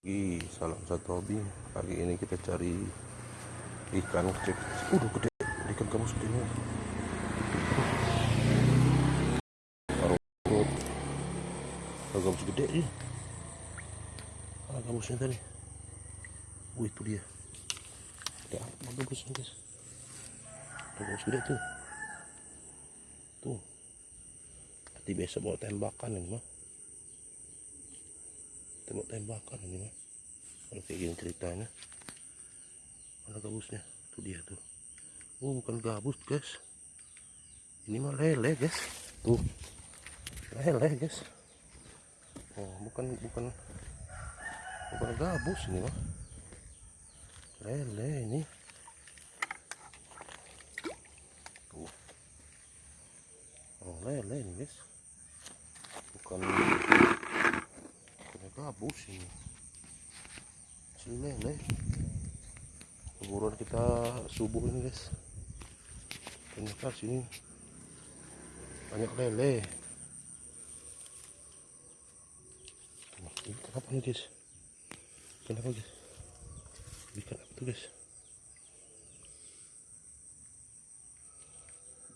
Ih, salam satu hobi. Pagi ini kita cari ikan kecil. Udah gede, ikan kamu segini. Parut. Kalau kamu segede ya. Ah, kamu tadi. Wih, itu dia. Ada apa gabusnya, guys? Ada kamu tuh. Tuh. Nanti besok bawa tembakan ini mah tembak tembakan ini mah kalau kayak gini ceritanya. Mana gabusnya? Tuh dia tuh oh bukan gabus guys. Ini mah lele guys. Tuh lele guys. Oh bukan bukan bukan gabus ini mah lele ini tuh oh lele ini guys. Bukan gabus ini si lele keburuan kita subuh ini guys. Ternyata sini banyak lele. Ini kenapa nih guys? Kenapa guys? Ikan apa tuh guys?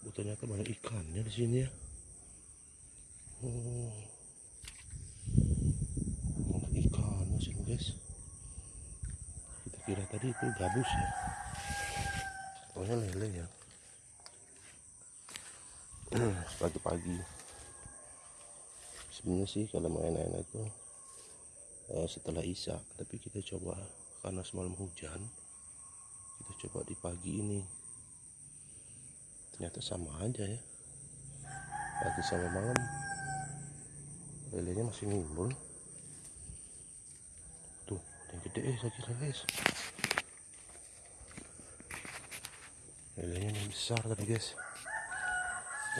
Oh, ternyata banyak ikannya di sini ya. Oh guys. Kita kira tadi itu gabus ya. Pokoknya lele ya. Pagi-pagi. Sebenarnya sih kalau main enak itu uh, setelah isya tapi kita coba karena semalam hujan kita coba di pagi ini. Ternyata sama aja ya. Pagi sama malam lelenya masih ngumpul yang gede eh saya kira guys lelenya yang besar tadi guys.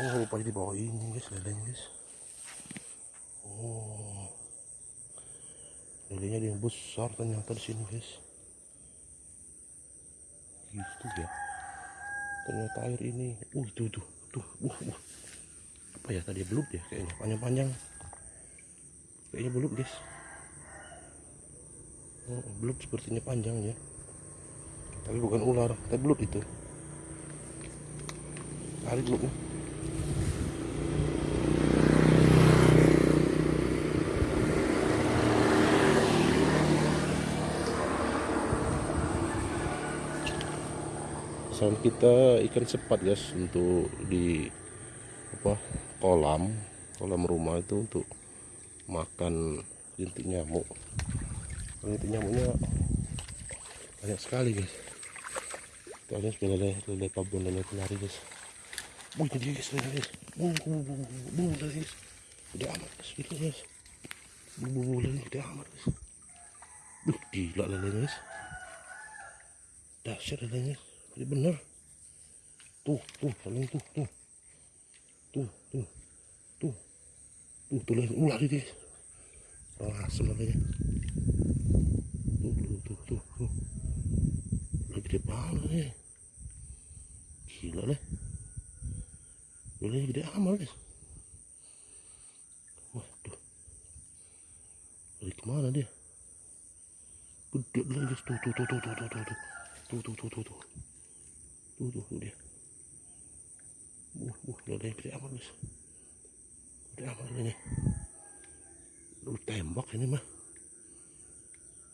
Oh rupanya di bawah ini guys lelenya guys. Oh. Lelenya yang besar ternyata di sini guys. Gitu ya. Ternyata air ini. Uh itu tuh tuh uh, uh. apa ya tadi belut ya kayaknya. Panjang-panjang. Kayaknya belut guys belut sepertinya panjang ya. Tapi bukan ular tapi belut itu. Tarik belutnya. Soal kita ikan sepat guys untuk di apa kolam. Kolam rumah itu untuk makan rintik nyamuk itu nyamuknya banyak sekali guys. Kalian sudah lele lele pabon lele penari guys. Bu jadi guys lele guys. Bu bu bu bu bu lele guys. Udah amat guys. Gitu guys. Bu bu bu lele udah amat guys. Duh, gila lele guys. Dahsyat lelenya ini bener. Tuh tuh lele tuh tuh. Tuh tuh tuh. Tuh tuh lele ular guys. Oh asem lelenya Mana nih? Gila nih. Gulanya gede amat guys. Waduh. Dari ke mana dia? Gede lagi guys. Tuh, tuh, tuh, tuh, tuh, tuh, tuh, tuh. Tuh, tuh, tuh, tuh, tuh. Tuh, tuh, tuh dia. tuh tuh tuh gede tuh guys. Gede tuh ini. Lu tembak ini mah.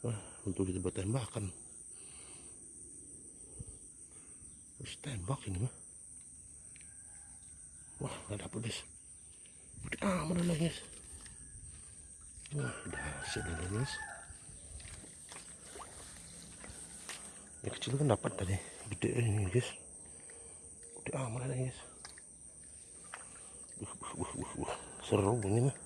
Wah, untuk kita tuh tembakan. Terus tembak ini mah. Wah, dapet guys. Udah aman lah guys. Wah, dahsyat ini guys. Yang kecil kan dapat tadi. Gede ini guys. Udah aman lah guys. Uh, uh, uh, uh, uh. Seru ini mah.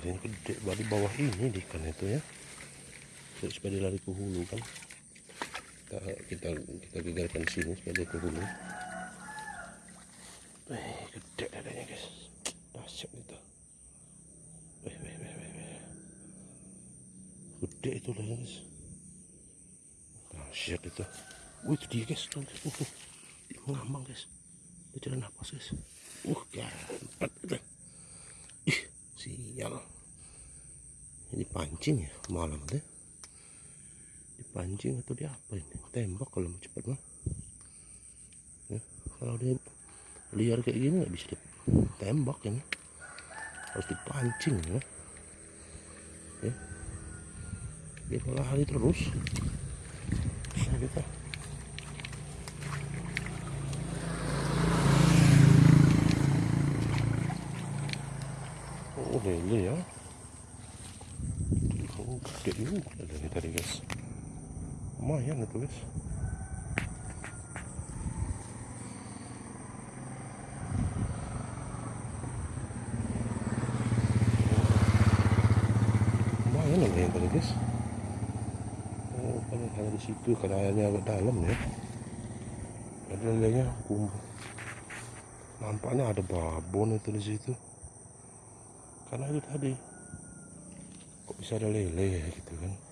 ini gede di bawah ini di ikan itu ya Terus supaya lari ke hulu kan kita kita kita gegarkan sini supaya dia ke hulu eh gede adanya guys. Dahsyat itu. Eh, gede itu lah guys. Dahsyat itu. Wih itu dia guys. Tuh, tuh, tuh. ngambang guys. Dia nafas guys. Uh ganteng itu. Ih sial. Dipancing ya malam deh dipancing atau di apa ini? Tembak kalau mau cepat mah. Ya, kalau dia liar kayak gini nggak bisa ditembak ini harus dipancing ya. Ya. Dia lari terus bisa kita. Oh lele ya. Oh gede juga lele tadi guys lumayan itu guys lumayan lele tadi guys oh kan hanya di situ karena airnya agak dalam ya. Ada lelenya kumpul nampaknya ada babon itu di situ. Karena itu tadi. Kok bisa ada lele gitu kan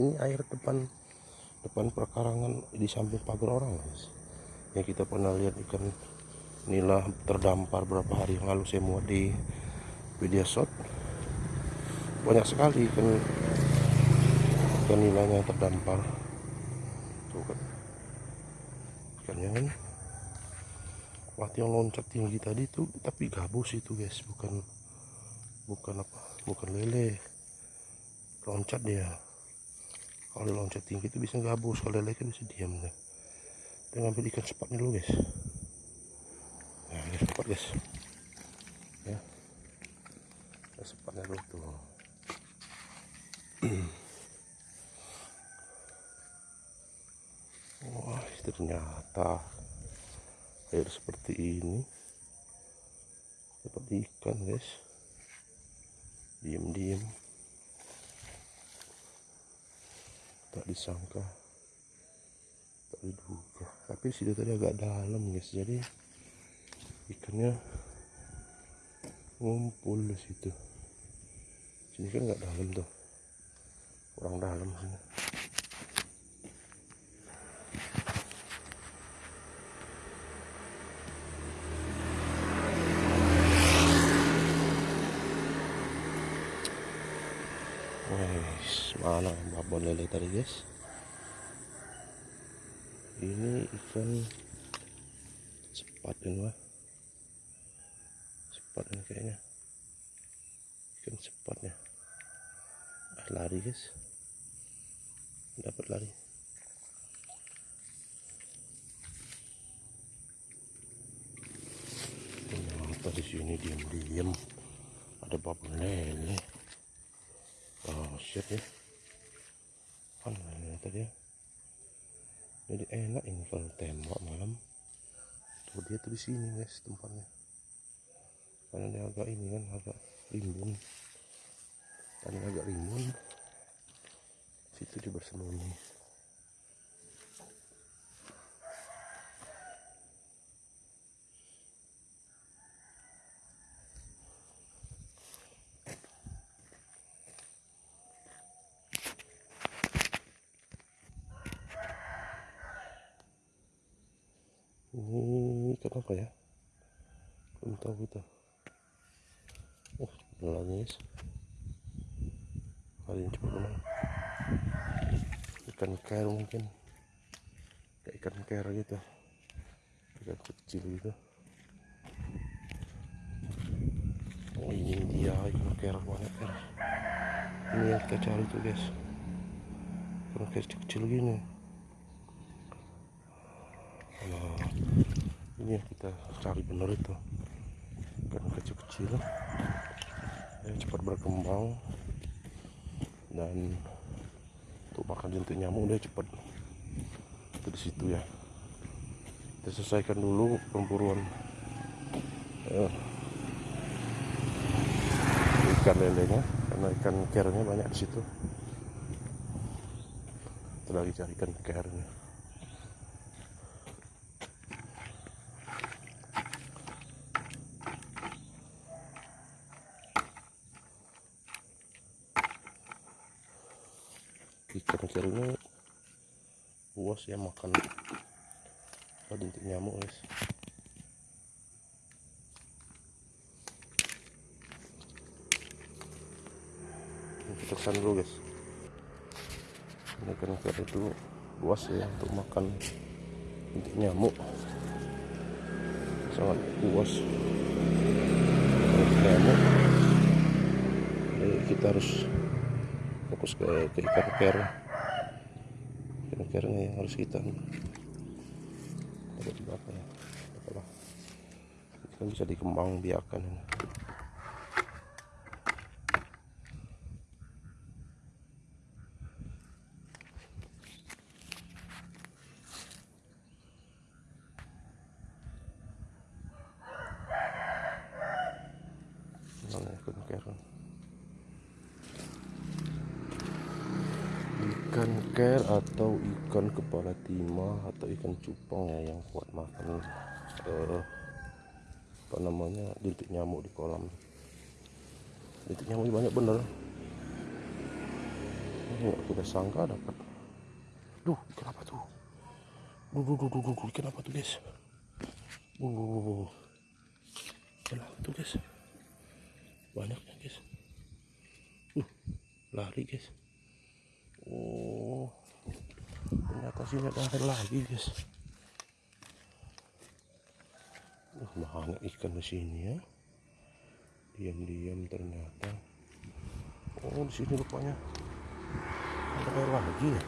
ini air depan depan perkarangan di samping pagar orang guys yang kita pernah lihat ikan nila terdampar berapa hari yang lalu. Saya muat di video shot. Banyak sekali ikan ikan nilanya terdampar. Tuh kan ikannya kan waktu yang loncat tinggi tadi tuh tapi gabus itu guys. Bukan bukan apa bukan lele. Loncat dia kalau loncat tinggi itu bisa gabus kalau lele kan bisa diam deh kita ngambil ikan sepatnya dulu guys. Nah ini sepat guys. Ya. Kita sepatnya dulu tuh. Wah ternyata air seperti ini dapat ikan guys. Diem-diem tak disangka. Tak diduga. Tapi situ tadi agak dalam guys. Jadi ikannya ngumpul di situ. Sini kan nggak dalam tuh. Kurang dalam sini babon lele tadi guys? Ini ikan sepat ini mah. Sepat ini kayaknya. Ikan sepatnya. Ah, lari guys. Dapat lari. Ternyata di sini diam-diam ada babon lele oh shit ya ini tadi ya? Jadi enak ini kalau tembak malam. Tuh dia tuh di sini guys tempatnya. Karena dia agak ini kan agak rimbun. Tadi agak rimbun situ dia bersembunyi apa ya? Belum tahu kita. Oh nangis kali ini cepat menang ikan ker mungkin. Kayak ikan ker gitu. Ikan kecil gitu. Oh ini dia ikan ker banyak ker ini yang kita cari tuh guys. Ikan kecil-kecil gini. Nah ini yang kita cari bener itu. Ikan kecil-kecil. Cepat berkembang. Dan untuk makan jentik nyamuk dia cepat. Itu di situ ya. Kita selesaikan dulu pemburuan eh, ikan lelenya karena ikan kernya banyak di situ. Kita lagi cari ikan kernya ikan ini puas ya makan. Dintik nyamuk guys. Kita ke sana dulu guys. Ini kan ikan itu luas ya untuk makan untuk nyamuk. Sangat untuk nyamuk. Jadi kita harus fokus ke, ke ikan ker ikan kernya yang harus kita di belakang ya? Apalah kan bisa dikembang biakan ini. Mana ikan ker ikan ker atau ikan kepala timah atau ikan cupang ya yang kuat makan eh, apa namanya jentik nyamuk di kolam. Jentik nyamuk banyak bener. Nggak kita sangka dapat. Duh ikan apa tuh? Duh duh duh duh, duh, duh. ikan apa tuh guys? Duh, duh, duh, duh. ikan apa tuh guys? Banyaknya guys. Uh lari guys. Oh ternyata sini ada air lagi guys. Uh, banyak ikan di sini ya. Diam-diam ternyata. Oh di sini rupanya ada air lagi ya.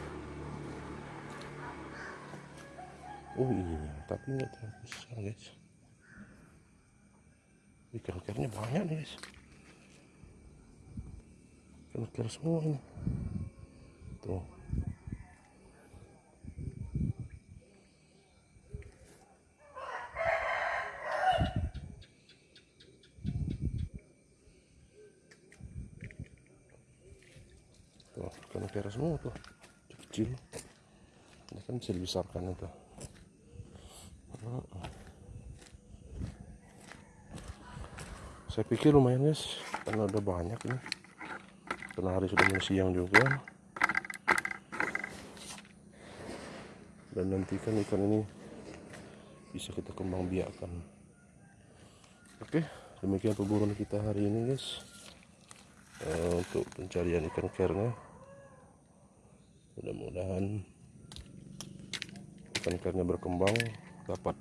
Oh iya tapi nggak terlalu besar guys. Ikan-ikannya banyak nih guys. Ikan semua ini. Tuh ikan semua tuh. Kecil. Ini kan bisa dibesarkan itu saya pikir lumayan guys. Karena udah banyak nih karena hari sudah mulai siang juga. Dan nantikan ikan ini bisa kita kembang biakan oke demikian perburuan kita hari ini guys. Eh, untuk pencarian ikan kernya mudah-mudahan ikan kernya berkembang dapat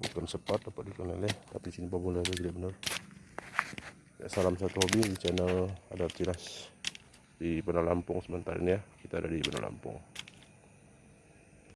bukan sepat dapat ikan lele tapi sini lele tidak benar. Ya, salam satu hobi di channel ada tiras di Benar Lampung. Sebentar ini ya kita ada di Benar Lampung